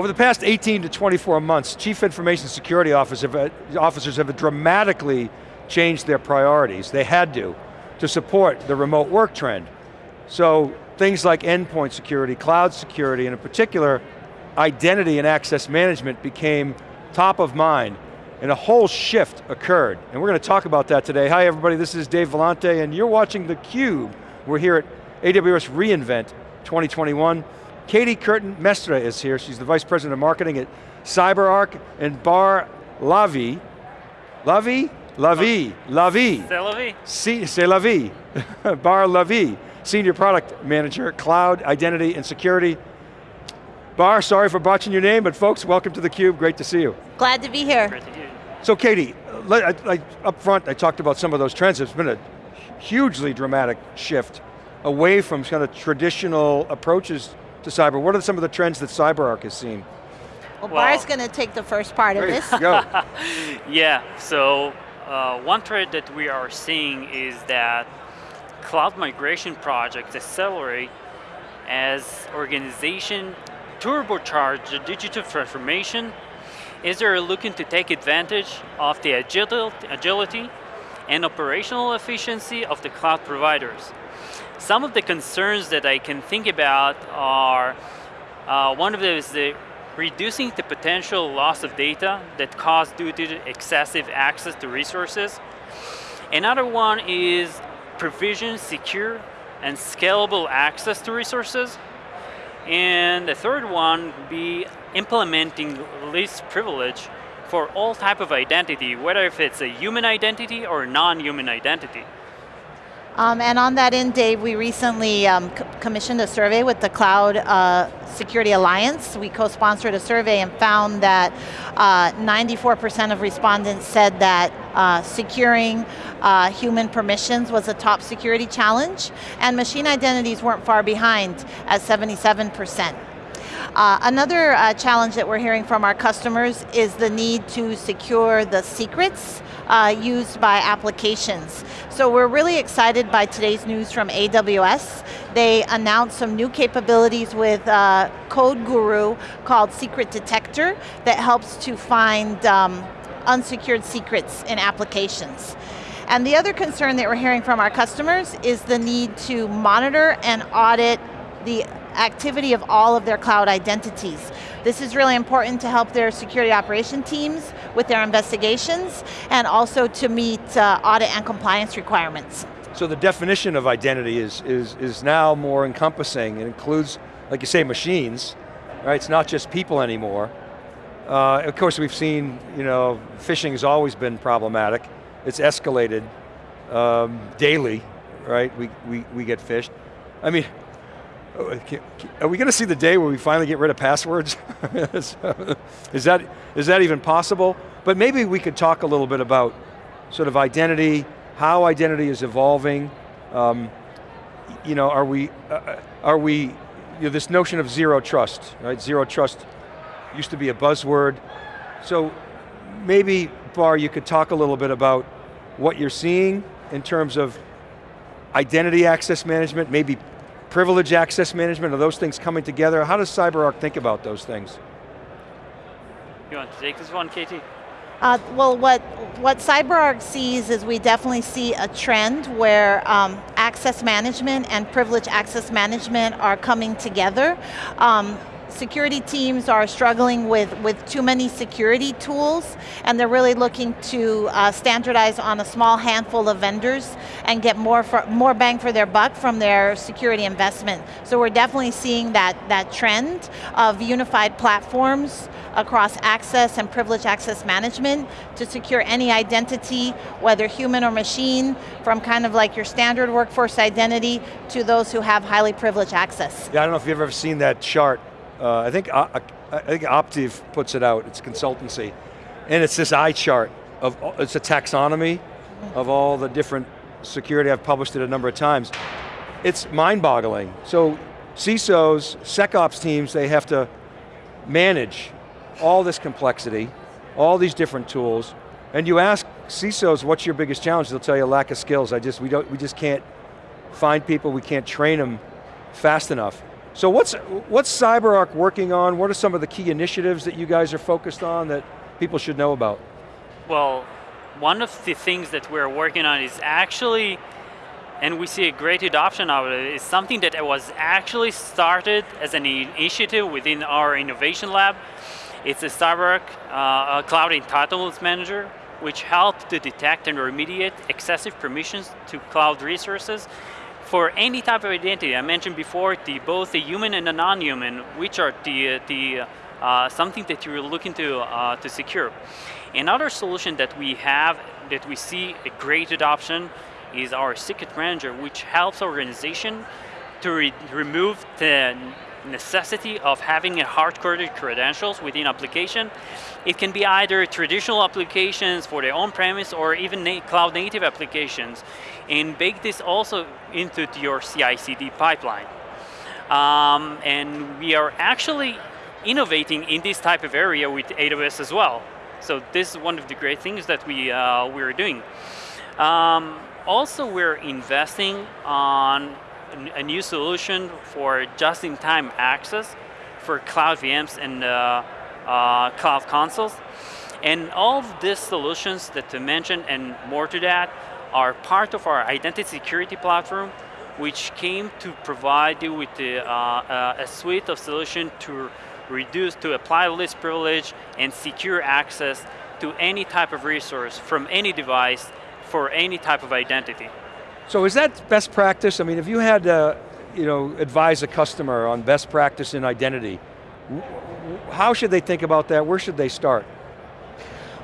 Over the past 18 to 24 months, chief information security uh, officers have, dramatically changed their priorities. They had to, to support the remote work trend. So things like endpoint security, cloud security, and in particular, identity and access management became top of mind, and a whole shift occurred. And we're going to talk about that today. Hi everybody, this is Dave Vellante, and you're watching theCUBE. We're here at AWS reInvent 2021. Katie Curtin Mestre is here. She's the Vice President of Marketing at CyberArk, and Bar Lavi, Lavi? Lavi, Lavi. C'est la vie. C'est la vie. Bar Lavi, Senior Product Manager, Cloud, Identity, and Security. Bar, sorry for botching your name, but folks, welcome to theCUBE, great to see you. Glad to be here. Great to hear. So Katie, I, I, up front I talked about some of those trends. It's been a hugely dramatic shift away from kind of traditional approaches to cyber. What are some of the trends that CyberArk has seen? Well, Well- Bar's going to take the first part of this. Go. Yeah, so uh, one trend that we are seeing is that cloud migration projects accelerate as organization turbocharge the digital transformation is they're looking to take advantage of the agil- agility and operational efficiency of the cloud providers. Some of the concerns that I can think about are, uh, one of them is the reducing the potential loss of data that caused due to excessive access to resources. Another one is provision, secure, and scalable access to resources. And the third one be implementing least privilege for all type of identity, whether if it's a human identity or non-human identity. Um, and on that end, Dave, we recently um, commissioned a survey with the Cloud uh, Security Alliance. We co-sponsored a survey and found that 94% of respondents said that uh, securing uh, human permissions was a top security challenge, and machine identities weren't far behind at 77%. Uh, another uh, challenge that we're hearing from our customers is the need to secure the secrets uh, used by applications. So we're really excited by today's news from AWS. They announced some new capabilities with uh, CodeGuru called Secret Detector that helps to find um, unsecured secrets in applications. And the other concern that we're hearing from our customers is the need to monitor and audit the activity of all of their cloud identities. This is really important to help their security operation teams with their investigations and also to meet uh, audit and compliance requirements. So the definition of identity is, is, is now more encompassing. It includes, like you say, machines, right? It's not just people anymore. Uh, of course, we've seen, you know, phishing has always been problematic. It's escalated um, daily, right? We, we, we get phished. I mean, are we going to see the day where we finally get rid of passwords? is, that, is that even possible? But maybe we could talk a little bit about sort of identity, how identity is evolving. Um, you know, are we, uh, are we, you know, this notion of zero trust, right? Zero trust used to be a buzzword. So maybe, Bar, you could talk a little bit about what you're seeing in terms of identity access management, maybe privilege access management, are those things coming together? How does CyberArk think about those things? You want to take this one, Katie? Uh, well, what, what CyberArk sees is we definitely see a trend where um, access management and privilege access management are coming together. Um, security teams are struggling with, with too many security tools and they're really looking to uh, standardize on a small handful of vendors and get more, for, more bang for their buck from their security investment. So we're definitely seeing that, that trend of unified platforms across access and privilege access management to secure any identity, whether human or machine, from kind of like your standard workforce identity to those who have highly privileged access. Yeah, I don't know if you've ever seen that chart. Uh, I think uh, I think Optiv puts it out. It's consultancy, and it's this eye chart of it's a taxonomy of all the different security. I've published it a number of times. It's mind-boggling. So CISOs, SecOps teams, they have to manage all this complexity, all these different tools, and you ask CISOs, what's your biggest challenge? They'll tell you lack of skills. I just, we, don't, we just can't find people, we can't train them fast enough. So what's, what's CyberArk working on? What are some of the key initiatives that you guys are focused on that people should know about? Well, one of the things that we're working on is actually, and we see a great adoption of it, is something that was actually started as an initiative within our innovation lab. It's a CyberArk uh, Cloud Entitlements Manager, which helps to detect and remediate excessive permissions to cloud resources for any type of identity. I mentioned before the, both the human and the non-human, which are the, the uh, something that you're looking to, uh, to secure. Another solution that we have, that we see a great adoption, is our Secret Manager, which helps organization to re remove the necessity of having a hard-coded credentials within application. It can be either traditional applications for the on-premise or even na cloud-native applications, and bake this also into your CI/CD pipeline. Um, and we are actually innovating in this type of area with AWS as well. So this is one of the great things that we, uh, we're doing. Um, also, we're investing on a new solution for just-in-time access for cloud VMs and uh, uh, cloud consoles. And all of these solutions that I mentioned and more to that are part of our identity security platform, which came to provide you with the, uh, uh a suite of solutions to reduce, to apply least privilege and secure access to any type of resource from any device for any type of identity. So is that best practice? I mean, if you had to you know, advise a customer on best practice in identity, how should they think about that? Where should they start?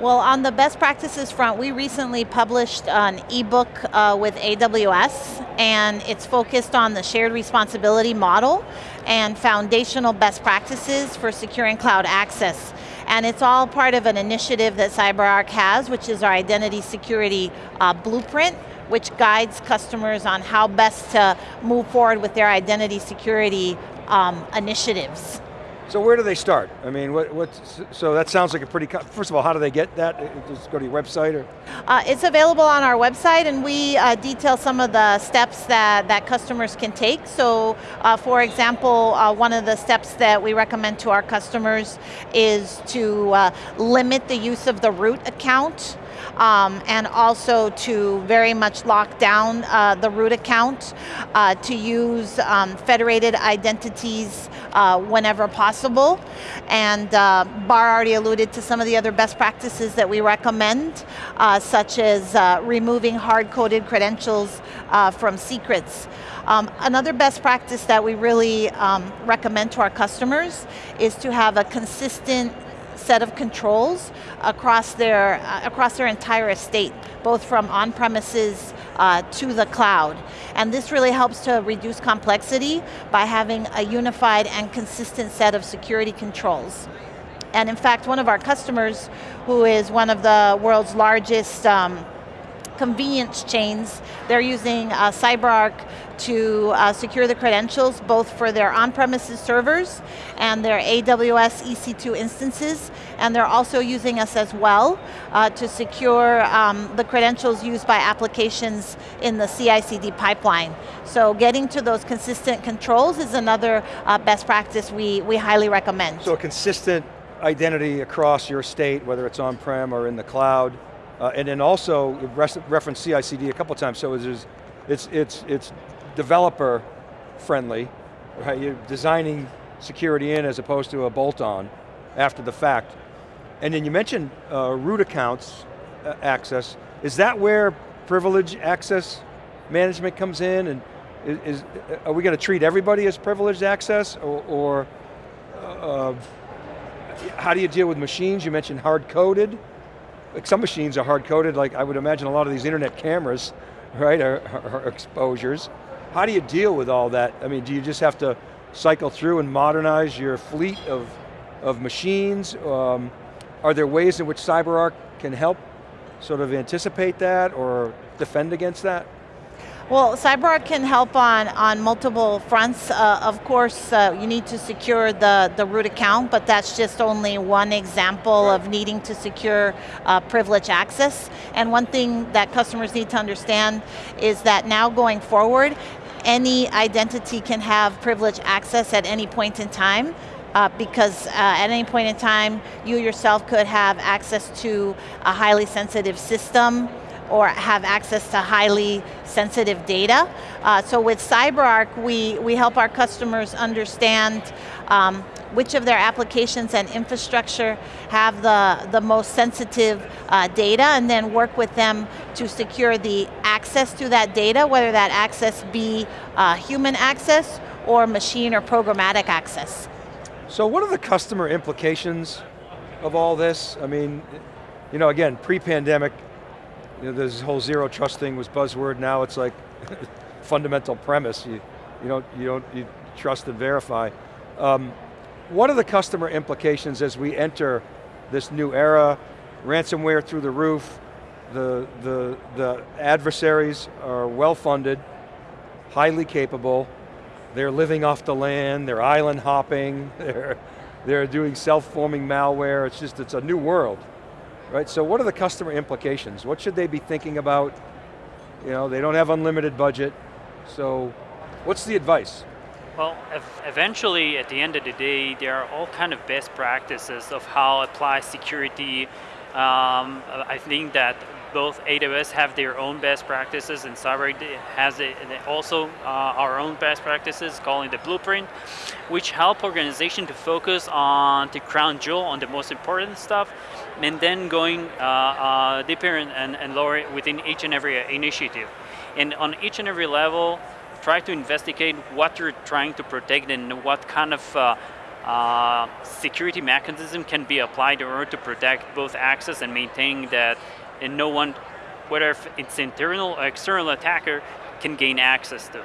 Well, on the best practices front, we recently published an ebook uh, with AWS, and it's focused on the shared responsibility model and foundational best practices for securing cloud access. And it's all part of an initiative that CyberArk has, which is our identity security uh, blueprint, which guides customers on how best to move forward with their identity security um, initiatives. So where do they start? I mean, what, what, so that sounds like a pretty, first of all, how do they get that? Just go to your website or? Uh, it's available on our website and we uh, detail some of the steps that, that customers can take. So uh, for example, uh, one of the steps that we recommend to our customers is to uh, limit the use of the root account um, and also to very much lock down uh, the root account, uh, to use um, federated identities uh, whenever possible. And uh, Bar already alluded to some of the other best practices that we recommend, uh, such as uh, removing hard-coded credentials from secrets. Um, another best practice that we really um, recommend to our customers is to have a consistent set of controls across their, uh, across their entire estate, both from on-premises uh, to the cloud. And this really helps to reduce complexity by having a unified and consistent set of security controls. And in fact, one of our customers, who is one of the world's largest um, convenience chains. They're using uh, CyberArk to uh, secure the credentials both for their on-premises servers and their AWS EC2 instances, and they're also using us as well uh, to secure um, the credentials used by applications in the CI/CD pipeline. So getting to those consistent controls is another uh, best practice we, we highly recommend. So a consistent identity across your state, whether it's on-prem or in the cloud, uh, and then also, reference CI/CD a couple times, so it's, it's, it's, it's developer friendly, right? You're designing security in as opposed to a bolt-on after the fact. And then you mentioned uh, root accounts uh, access. Is that where privilege access management comes in? And is, is are we going to treat everybody as privileged access? Or, or uh, how do you deal with machines? You mentioned hard-coded like some machines are hard coded, like I would imagine a lot of these internet cameras, right, are, are exposures. How do you deal with all that? I mean, do you just have to cycle through and modernize your fleet of, of machines? Um, are there ways in which CyberArk can help sort of anticipate that or defend against that? Well, CyberArk can help on, on multiple fronts. Uh, of course, uh, you need to secure the, the root account, but that's just only one example right. of needing to secure uh, privilege access. And one thing that customers need to understand is that now going forward, any identity can have privileged access at any point in time, uh, because uh, at any point in time, you yourself could have access to a highly sensitive system or have access to highly sensitive data. Uh, so with CyberArk, we, we help our customers understand um, which of their applications and infrastructure have the, the most sensitive uh, data and then work with them to secure the access to that data, whether that access be uh, human access or machine or programmatic access. So what are the customer implications of all this? I mean, you know, again, pre-pandemic, you know, this whole zero trust thing was buzzword, now it's like fundamental premise. You, you, don't, you don't you trust and verify. Um, what are the customer implications as we enter this new era, ransomware through the roof, the, the, the adversaries are well funded, highly capable, they're living off the land, they're island hopping, they're, they're doing self-forming malware, it's just, it's a new world. Right, so what are the customer implications? What should they be thinking about? You know, they don't have unlimited budget, so what's the advice? Well, eventually, at the end of the day, there are all kind of best practices of how apply security. Um, I think that both AWS have their own best practices and CyberArk has also uh, our own best practices, calling the blueprint, which help organization to focus on the crown jewel, on the most important stuff, and then going uh, uh, deeper and, and, and lower within each and every initiative. And on each and every level, try to investigate what you're trying to protect and what kind of uh, uh, security mechanism can be applied in order to protect both access and maintain that and no one, whether it's internal or external attacker, can gain access to.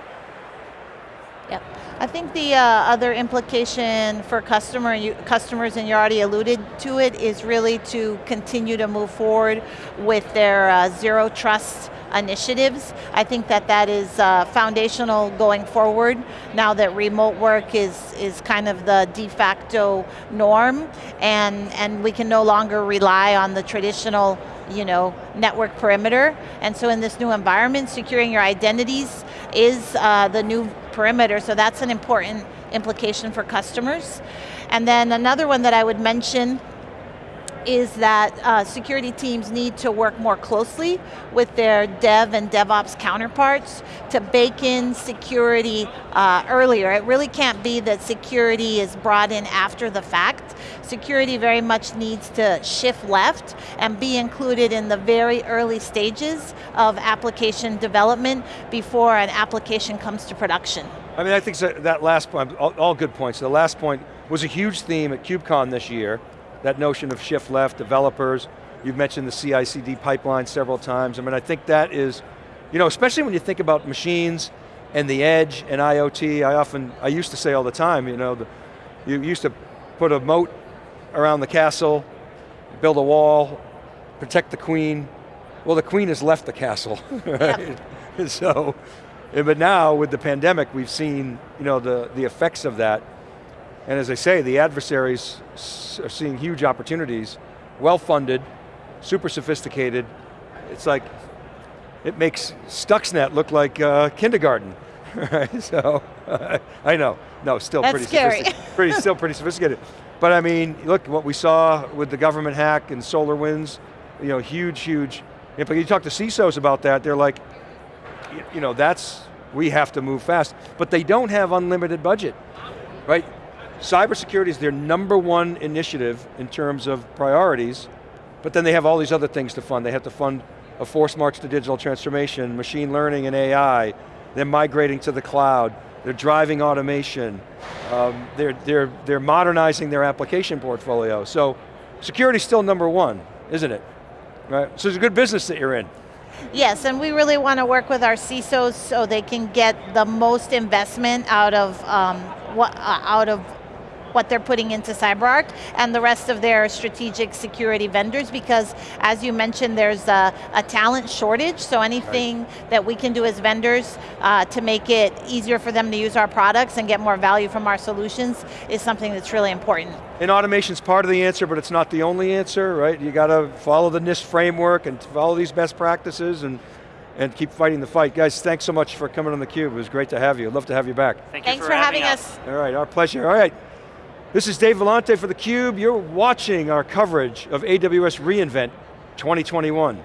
Yep. I think the uh, other implication for customer, you, customers, and you already alluded to it, is really to continue to move forward with their uh, zero trust initiatives. I think that that is uh, foundational going forward now that remote work is, is kind of the de facto norm and, and we can no longer rely on the traditional you know, network perimeter. And so in this new environment, securing your identities is uh, the new perimeter, so that's an important implication for customers. And then another one that I would mention is that uh, security teams need to work more closely with their dev and DevOps counterparts to bake in security uh, earlier. It really can't be that security is brought in after the fact. Security very much needs to shift left and be included in the very early stages of application development before an application comes to production. I mean, I think that last point, all, all good points. The last point was a huge theme at KubeCon this year, that notion of shift left, developers, you've mentioned the CI/CD pipeline several times. I mean, I think that is, you know, especially when you think about machines and the edge and IoT, I often, I used to say all the time, you know, the, you used to put a moat around the castle, build a wall, protect the queen. Well, the queen has left the castle, right? So, eh, but now with the pandemic, we've seen you know, the, the effects of that and as I say, the adversaries are seeing huge opportunities, well-funded, super sophisticated. It's like, it makes Stuxnet look like uh, kindergarten? So, I know, no, still That's pretty scary. sophisticated. pretty, still pretty sophisticated. But I mean, look what we saw with the government hack and SolarWinds, you know, huge, huge. If you talk to CISOs about that, they're like, you know, that's, we have to move fast. But they don't have unlimited budget, right? Cybersecurity is their number one initiative in terms of priorities, but then they have all these other things to fund. They have to fund a force march to digital transformation, machine learning and AI, they're migrating to the cloud, they're driving automation, um, they're, they're, they're modernizing their application portfolio. So security is still number one, isn't it? Right? So it's a good business that you're in. Yes, and we really want to work with our CISOs so they can get the most investment out of um, what, uh, out of what they're putting into CyberArk and the rest of their strategic security vendors because as you mentioned, there's a, a talent shortage, so anything right. that we can do as vendors uh, to make it easier for them to use our products and get more value from our solutions is something that's really important. And automation's part of the answer, but it's not the only answer, right? You got to follow the NIST framework and follow these best practices and and keep fighting the fight. Guys, thanks so much for coming on theCUBE. It was great to have you. Love to have you back. Thank you Thanks for, for having us. us. All right, our pleasure. All right. This is Dave Vellante for theCUBE. You're watching our coverage of AWS reInvent 2021.